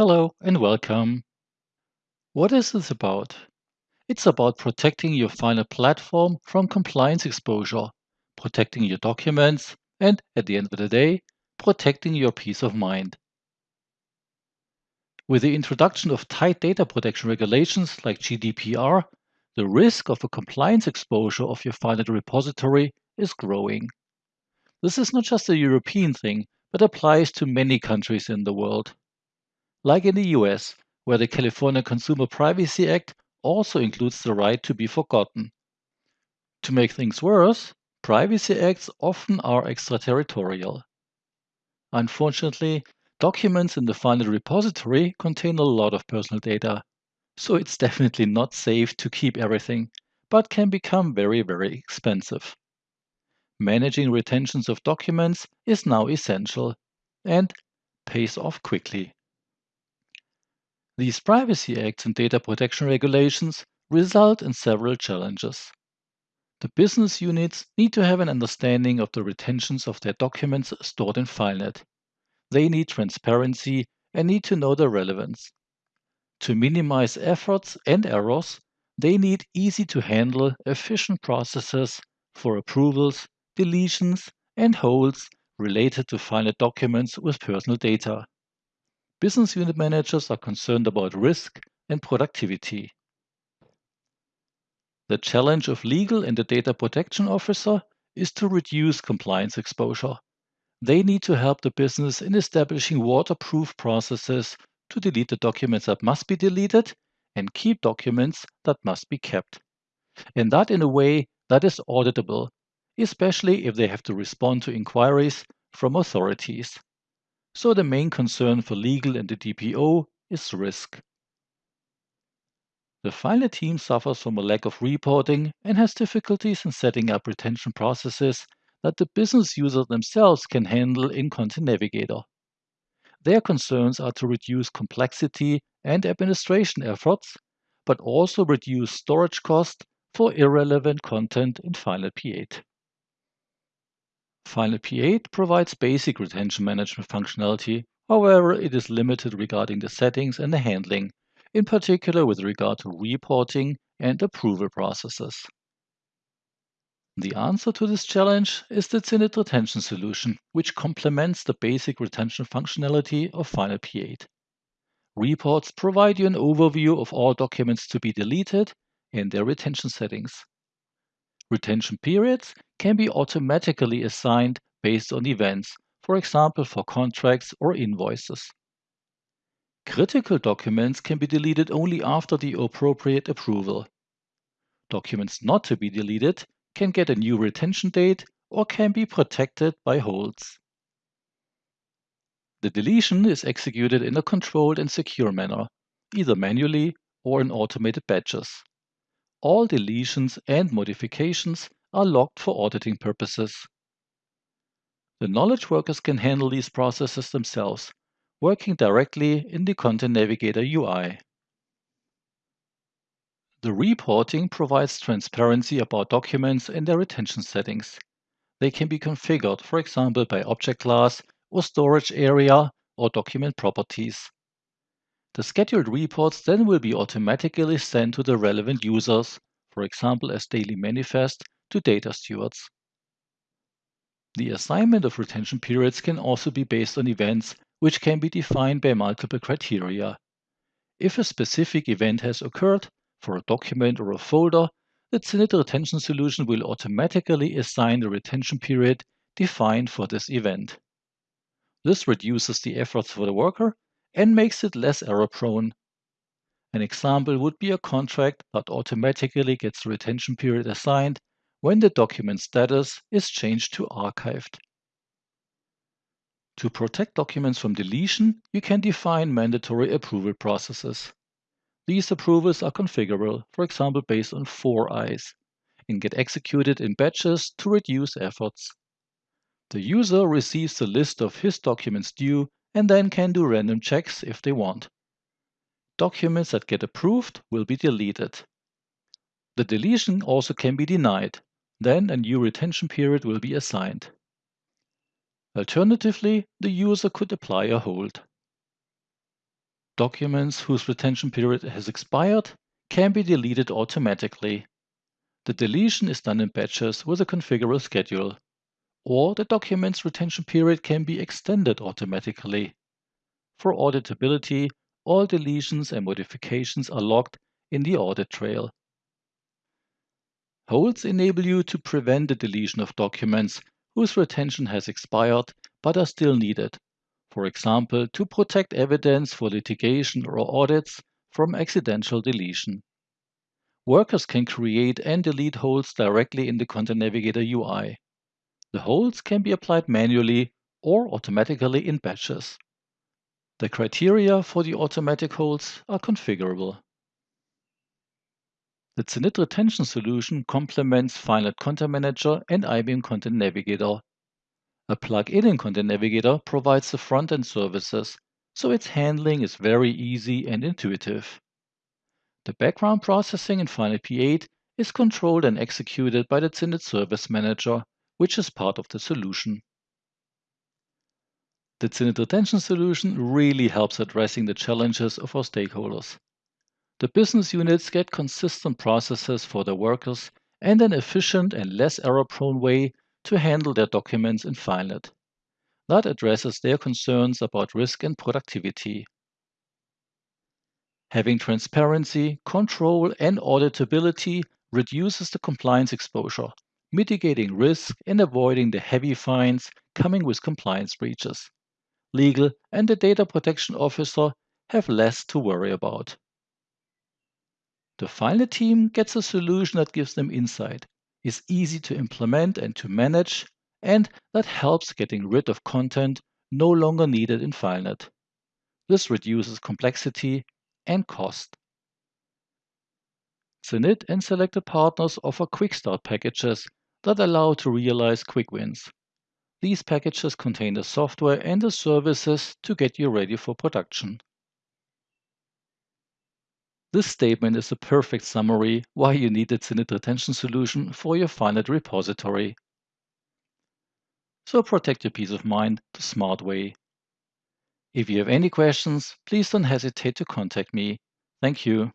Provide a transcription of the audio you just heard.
Hello and welcome. What is this about? It's about protecting your FileNet platform from compliance exposure, protecting your documents, and at the end of the day, protecting your peace of mind. With the introduction of tight data protection regulations like GDPR, the risk of a compliance exposure of your FileNet repository is growing. This is not just a European thing, but applies to many countries in the world. Like in the US, where the California Consumer Privacy Act also includes the right to be forgotten. To make things worse, privacy acts often are extraterritorial. Unfortunately, documents in the FileNet repository contain a lot of personal data, so it's definitely not safe to keep everything, but can become very, very expensive. Managing retentions of documents is now essential and pays off quickly. These privacy acts and data protection regulations result in several challenges. The business units need to have an understanding of the retentions of their documents stored in FileNet. They need transparency and need to know their relevance. To minimize efforts and errors, they need easy to handle, efficient processes for approvals, deletions, and holds related to FileNet documents with personal data. Business unit managers are concerned about risk and productivity. The challenge of legal and the data protection officer is to reduce compliance exposure. They need to help the business in establishing waterproof processes to delete the documents that must be deleted and keep documents that must be kept. And that in a way that is auditable, especially if they have to respond to inquiries from authorities. So the main concern for legal and the DPO is risk. The FileNet team suffers from a lack of reporting and has difficulties in setting up retention processes that the business users themselves can handle in Content Navigator. Their concerns are to reduce complexity and administration efforts, but also reduce storage cost for irrelevant content in FileNet P8. FileNet P8 provides basic retention management functionality, however, it is limited regarding the settings and the handling, in particular with regard to reporting and approval processes. The answer to this challenge is the CENIT retention solution, which complements the basic retention functionality of FileNet P8. Reports provide you an overview of all documents to be deleted and their retention settings. Retention periods can be automatically assigned based on events, for example for contracts or invoices. Critical documents can be deleted only after the appropriate approval. Documents not to be deleted can get a new retention date or can be protected by holds. The deletion is executed in a controlled and secure manner, either manually or in automated batches. All deletions and modifications are logged for auditing purposes. The knowledge workers can handle these processes themselves, working directly in the Content Navigator UI. The reporting provides transparency about documents and their retention settings. They can be configured, for example, by object class or storage area or document properties. The scheduled reports then will be automatically sent to the relevant users, for example as daily manifest to data stewards. The assignment of retention periods can also be based on events which can be defined by multiple criteria. If a specific event has occurred for a document or a folder, the CENIT retention solution will automatically assign the retention period defined for this event. This reduces the efforts for the worker and makes it less error prone. An example would be a contract that automatically gets the retention period assigned when the document status is changed to archived. To protect documents from deletion, you can define mandatory approval processes. These approvals are configurable, for example based on four eyes, and get executed in batches to reduce efforts. The user receives a list of his documents due and then can do random checks if they want. Documents that get approved will be deleted. The deletion also can be denied. Then a new retention period will be assigned. Alternatively, the user could apply a hold. Documents whose retention period has expired can be deleted automatically. The deletion is done in batches with a configurable schedule. Or the document's retention period can be extended automatically. For auditability, all deletions and modifications are logged in the audit trail. Holds enable you to prevent the deletion of documents whose retention has expired but are still needed, for example, to protect evidence for litigation or audits from accidental deletion. Workers can create and delete holds directly in the Content Navigator UI. The holds can be applied manually or automatically in batches. The criteria for the automatic holds are configurable. The CENIT retention solution complements FileNet Content Manager and IBM Content Navigator. A plug-in in Content Navigator provides the front-end services, so its handling is very easy and intuitive. The background processing in FileNet P8 is controlled and executed by the CENIT Service Manager, which is part of the solution. The CENIT retention solution really helps addressing the challenges of our stakeholders. The business units get consistent processes for their workers and an efficient and less error-prone way to handle their documents in FileNet. That addresses their concerns about risk and productivity. Having transparency, control, and auditability reduces the compliance exposure, mitigating risk and avoiding the heavy fines coming with compliance breaches. Legal and the data protection officer have less to worry about. The FileNet team gets a solution that gives them insight, is easy to implement and to manage, and that helps getting rid of content no longer needed in FileNet. This reduces complexity and cost. CENIT and selected partners offer quick start packages that allow to realize quick wins. These packages contain the software and the services to get you ready for production. This statement is a perfect summary why you need a CENIT retention solution for your FileNet repository. So protect your peace of mind the smart way. If you have any questions, please don't hesitate to contact me. Thank you.